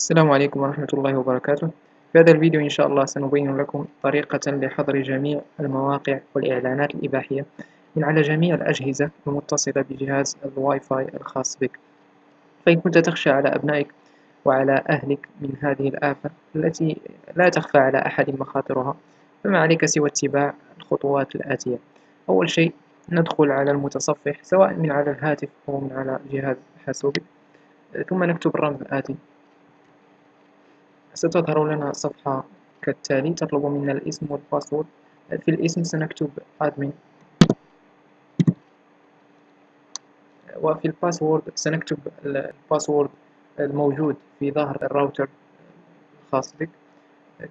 السلام عليكم ورحمة الله وبركاته. في هذا الفيديو إن شاء الله سنبين لكم طريقة لحظر جميع المواقع والإعلانات الإباحية من على جميع الأجهزة المتصلة بجهاز الواي فاي الخاص بك. فإن كنت تخشى على أبنائك وعلى أهلك من هذه الآفة التي لا تخفى على أحد مخاطرها فما عليك سوى اتباع الخطوات الآتية. أول شيء ندخل على المتصفح سواء من على الهاتف أو من على جهاز حاسوبك ثم نكتب الرمز الآتي. ستظهر لنا صفحة كالتالي تطلب منا الاسم وال password. في الاسم سنكتب admin. وفي الباسورد سنكتب ال password الموجود في ظهر الراوتر الخاص بك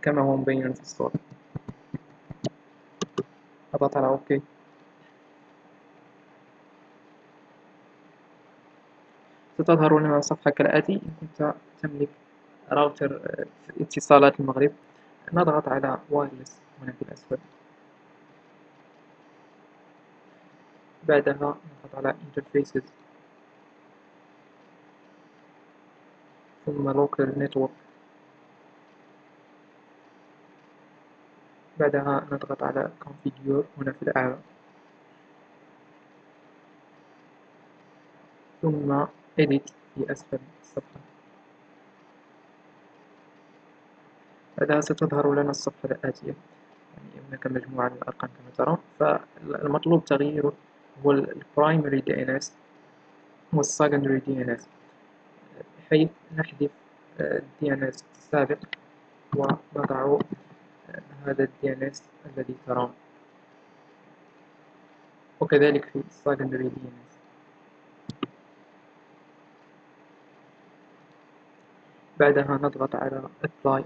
كما هو مبين في الصورة. أضغط على OK. ستظهر لنا صفحة كالآتي إن كنت تملك راوتر اتصالات المغرب نضغط على wireless هنا في الأسفل بعدها نضغط على interfaces. ثم local network. بعدها نضغط على configure هنا في الأعلى. ثم edit في أسفل الصفحة. بعدها ستظهر لنا الصفحة الآتية يعني هناك مجموعة من الأرقام كما ترون. فالمطلوب تغييره هو DNS وال secondary DNS بحيث نحذف DNS السابق ونضع هذا ال DNS الذي ترون. وكذلك DNS بعدها نضغط على apply.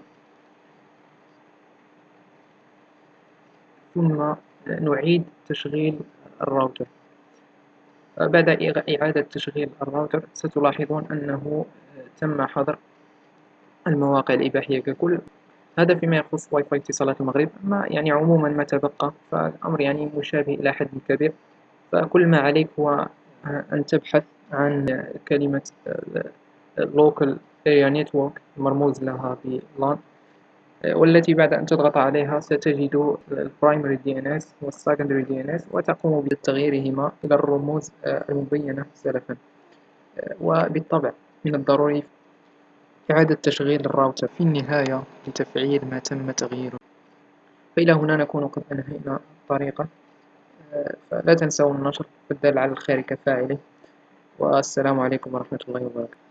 ثم نعيد تشغيل الراوتر. بعد إعادة تشغيل الراوتر ستلاحظون أنه تم حظر المواقع الإباحية ككل. هذا فيما يخص واي فاي اتصالات المغرب. ما يعني عموما ما تبقى فالأمر يعني مشابه إلى حد كبير. فكل ما عليك هو أن تبحث عن كلمة local area network مرموز لها ب LAN والتي بعد أن تضغط عليها ستجد ال primary DNS وال secondary DNS وتقوم بتغييرهما إلى الرموز المبينة سلفا. وبالطبع من الضروري إعادة تشغيل الراوتر في النهاية لتفعيل ما تم تغييره. فإلى هنا نكون قد أنهينا الطريقة. فلا تنسوا النشر والدال على الخير كفاعله. والسلام عليكم ورحمة الله وبركاته.